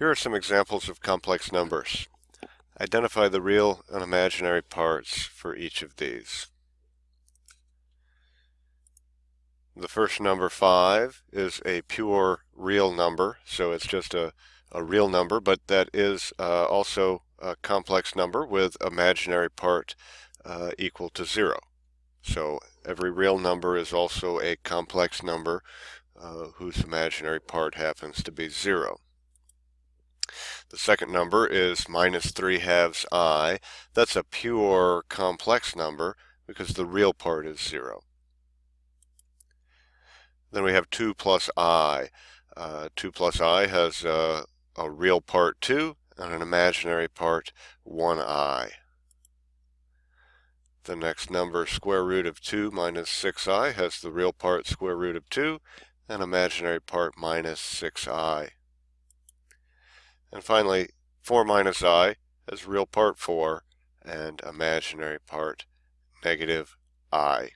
Here are some examples of complex numbers. Identify the real and imaginary parts for each of these. The first number 5 is a pure real number, so it's just a, a real number, but that is uh, also a complex number with imaginary part uh, equal to 0. So every real number is also a complex number uh, whose imaginary part happens to be 0. The second number is minus 3 halves i. That's a pure complex number because the real part is 0. Then we have 2 plus i. Uh, 2 plus i has uh, a real part 2 and an imaginary part 1i. The next number, square root of 2 minus 6i, has the real part square root of 2 and imaginary part minus 6i. And finally, 4 minus i has real part 4 and imaginary part negative i.